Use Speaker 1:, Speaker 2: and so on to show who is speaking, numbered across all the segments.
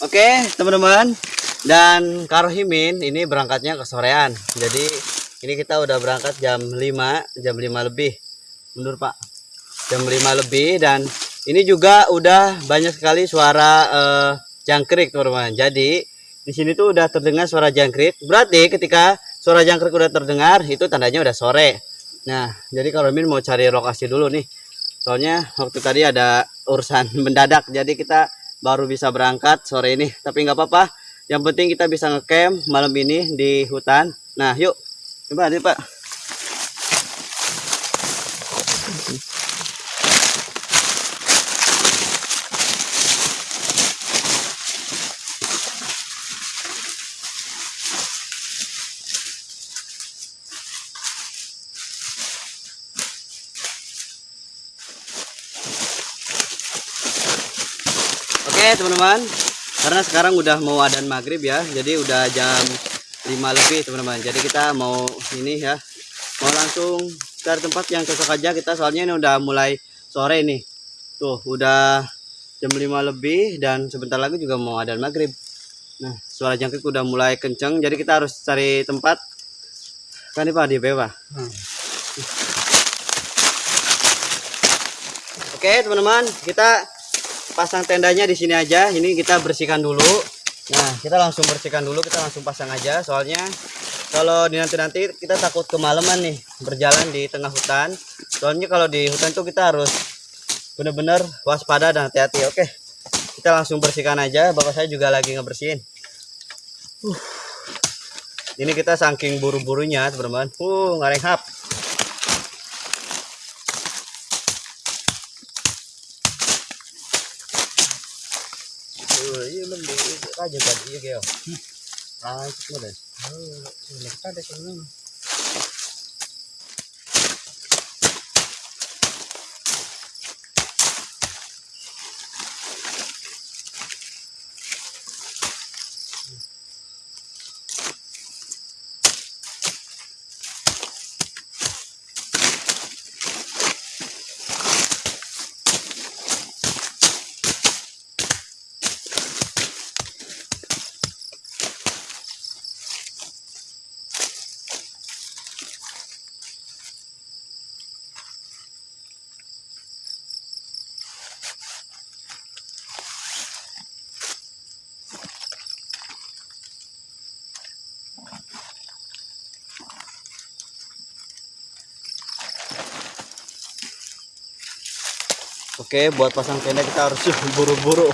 Speaker 1: Oke, teman-teman. Dan Karohimin ini berangkatnya ke sorean. Jadi ini kita udah berangkat jam 5, jam 5 lebih. Mundur, Pak. Jam 5 lebih dan ini juga udah banyak sekali suara eh, jangkrik, teman-teman. Jadi di sini tuh udah terdengar suara jangkrik. Berarti ketika suara jangkrik udah terdengar, itu tandanya udah sore. Nah, jadi Karohimin mau cari lokasi dulu nih. Soalnya waktu tadi ada urusan mendadak, jadi kita baru bisa berangkat sore ini. Tapi nggak apa-apa, yang penting kita bisa ngecamp malam ini di hutan. Nah, yuk, coba nih Pak. Oke teman-teman, karena sekarang udah mau adan maghrib ya, jadi udah jam 5 lebih teman-teman. Jadi kita mau ini ya, mau langsung cari tempat yang cocok aja kita soalnya ini udah mulai sore nih. Tuh udah jam 5 lebih dan sebentar lagi juga mau adan maghrib. Nah suara jangkrik udah mulai kenceng, jadi kita harus cari tempat. Kan ini pak di bawah. Oke teman-teman, kita pasang tendanya di sini aja. Ini kita bersihkan dulu. Nah, kita langsung bersihkan dulu, kita langsung pasang aja. Soalnya kalau di nanti-nanti kita takut kemalaman nih berjalan di tengah hutan. Soalnya kalau di hutan tuh kita harus benar-benar waspada dan hati-hati. Oke, kita langsung bersihkan aja. Bapak saya juga lagi ngebersihin. Uh. Ini kita saking buru-burunya, teman-teman. Uh, ngareng hap. Iya belum di aja tadi iya kyo lanjut mo deh ada kalau Oke, buat pasang tenda kita harus buru-buru.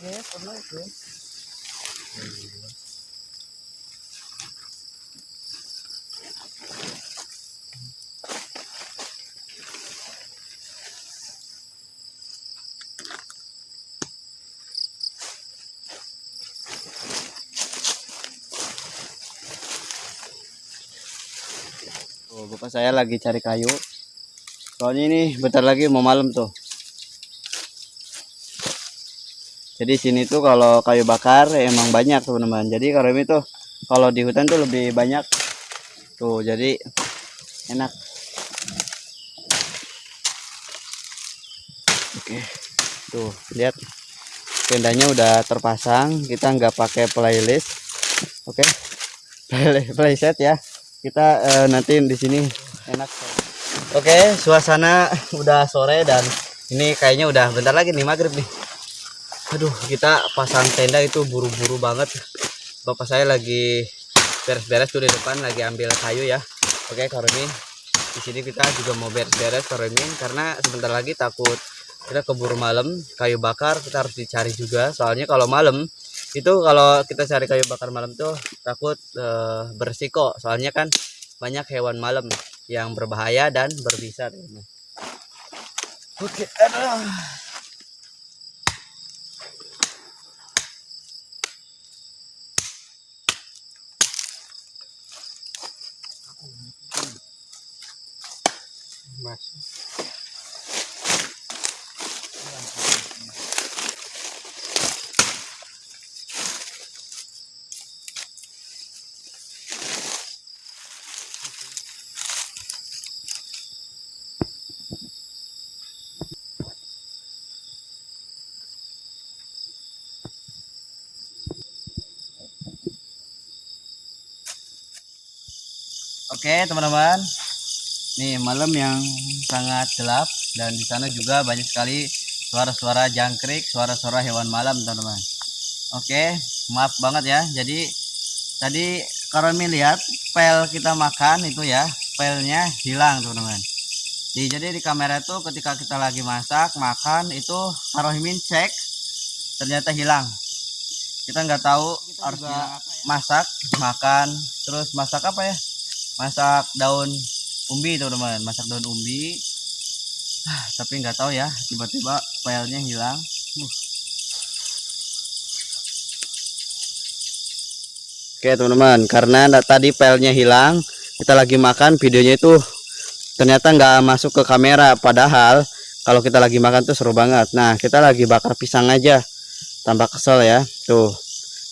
Speaker 1: Oh, bapak saya lagi cari kayu. Soalnya ini bentar lagi mau malam tuh. Jadi sini tuh kalau kayu bakar emang banyak teman-teman. Jadi kalau ini tuh kalau di hutan tuh lebih banyak. Tuh jadi enak. Oke. Tuh lihat tendanya udah terpasang. Kita nggak pakai playlist. Oke. Play, playset ya. Kita eh, nanti di sini enak. Oke, suasana udah sore dan ini kayaknya udah bentar lagi nih maghrib nih. Aduh, kita pasang tenda itu buru-buru banget. Bapak saya lagi beres-beres tuh di depan lagi ambil kayu ya. Oke, Karumin. Di sini kita juga mau beres-beres Karumin karena sebentar lagi takut kita keburu malam kayu bakar kita harus dicari juga. Soalnya kalau malam itu kalau kita cari kayu bakar malam tuh takut eh, beresiko soalnya kan banyak hewan malam yang berbahaya dan berbisa oke aduh. Oke teman-teman, nih malam yang sangat gelap dan di sana juga banyak sekali suara-suara jangkrik, suara-suara hewan malam teman-teman. Oke, maaf banget ya. Jadi tadi Karomi lihat pel kita makan itu ya, pelnya hilang teman-teman. Jadi, di kamera itu ketika kita lagi masak makan itu Karohimin cek ternyata hilang. Kita nggak tahu harus masak makan terus masak apa ya? masak daun umbi teman-teman. Masak daun umbi. Ah, tapi nggak tahu ya tiba-tiba filenya hilang. Uh. oke teman-teman. Karena tadi filenya hilang kita lagi makan videonya itu ternyata nggak masuk ke kamera. Padahal kalau kita lagi makan tuh seru banget. Nah kita lagi bakar pisang aja. Tambah kesel ya. Tuh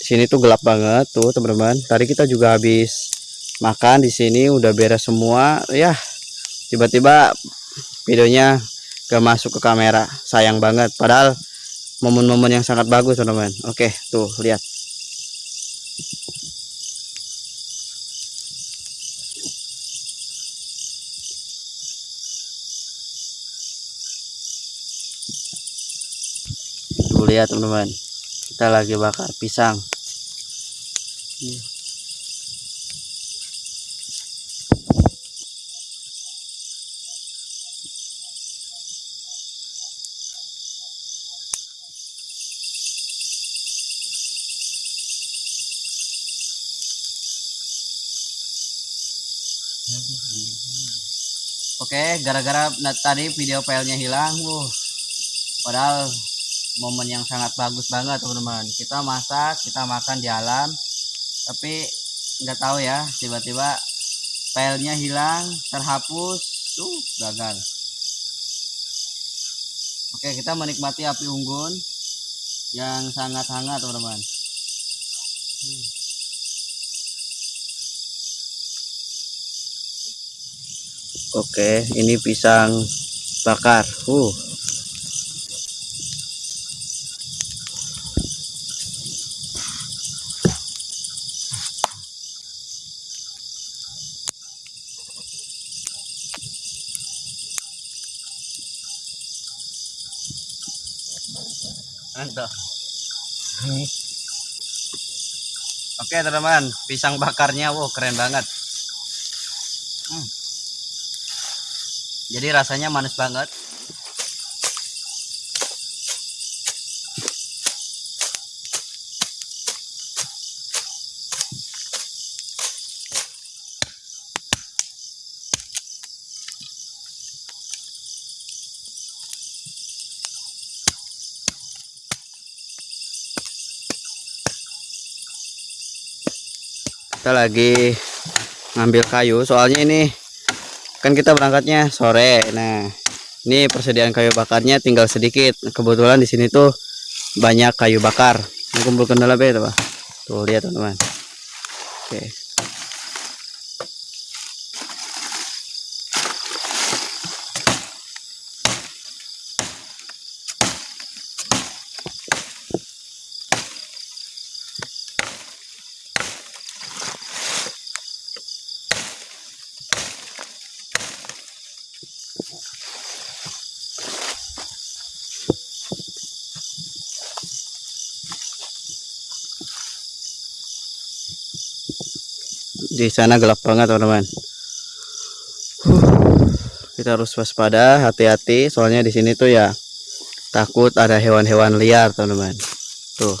Speaker 1: di sini tuh gelap banget tuh teman-teman. Tadi kita juga habis makan di sini udah beres semua. Ya tiba-tiba videonya gak masuk ke kamera. Sayang banget. Padahal momen-momen yang sangat bagus teman-teman. Oke tuh lihat. Tuh lihat teman-teman. Kita lagi bakar pisang Oke, gara-gara tadi video filenya hilang, uh, padahal momen yang sangat bagus banget teman-teman. Kita masak, kita makan di alam, tapi nggak tahu ya, tiba-tiba filenya hilang, terhapus, tuh gagal. Oke, kita menikmati api unggun yang sangat hangat teman-teman. Hmm. Oke, ini pisang bakar. Uh. Mantap. Oke teman-teman, pisang bakarnya, wow keren banget. Jadi rasanya manis banget. Kita lagi ngambil kayu soalnya ini kan kita berangkatnya sore. Nah ini persediaan kayu bakarnya tinggal sedikit. Kebetulan di sini tuh banyak kayu bakar. Kumpulkan dalam ya tuh tuh lihat teman-teman. Oke di sana gelap banget teman-teman kita harus waspada hati-hati soalnya di sini tuh ya takut ada hewan-hewan liar teman-teman tuh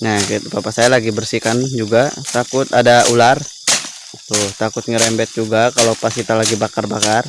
Speaker 1: Nah, gitu. Bapak saya lagi bersihkan juga. Takut ada ular. Tuh, takut ngerembet juga kalau pas kita lagi bakar-bakar.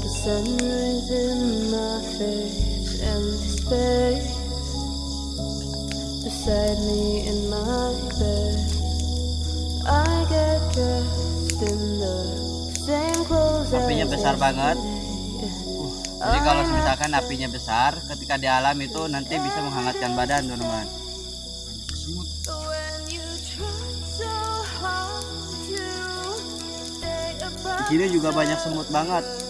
Speaker 2: the sun rays in my face, empty space beside me in my bed. I get dressed in the same clothes
Speaker 1: Apinya besar banget. Jadi kalau misalkan apinya besar, ketika di alam itu nanti bisa menghangatkan badan, teman-teman. Di sini juga banyak semut banget.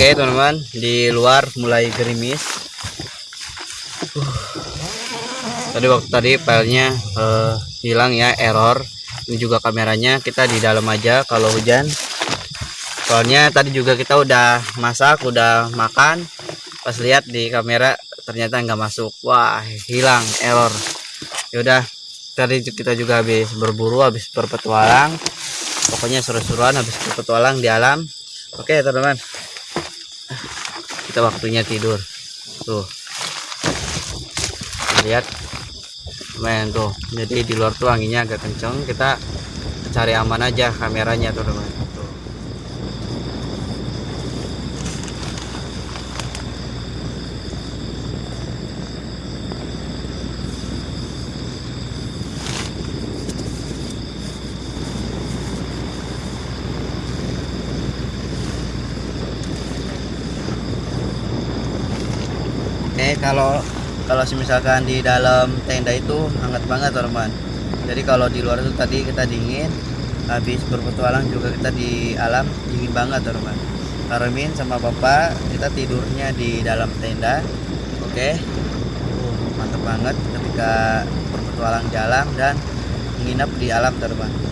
Speaker 1: Oke teman-teman, di luar mulai gerimis. tadi waktu tadi filenya eh, hilang ya error. Ini juga kameranya kita di dalam aja kalau hujan. Soalnya tadi juga kita udah masak udah makan. Pas lihat di kamera ternyata nggak masuk. Wah hilang error. Yaudah tadi kita juga habis berburu habis berpetualang. Pokoknya seru-seruan habis berpetualang di alam. Oke teman-teman kita waktunya tidur. Tuh. Lihat. Main tuh. Jadi di luar tuh anginnya agak kenceng. Kita cari aman aja kameranya tuh teman tuh. Oke kalau kalau misalkan di dalam tenda itu hangat banget teman jadi kalau di luar itu tadi kita dingin habis berpetualang juga kita di alam dingin banget teman Karmin sama bapak kita tidurnya di dalam tenda oke? Uh, mantap banget ketika berpetualang di alam dan menginap di alam teman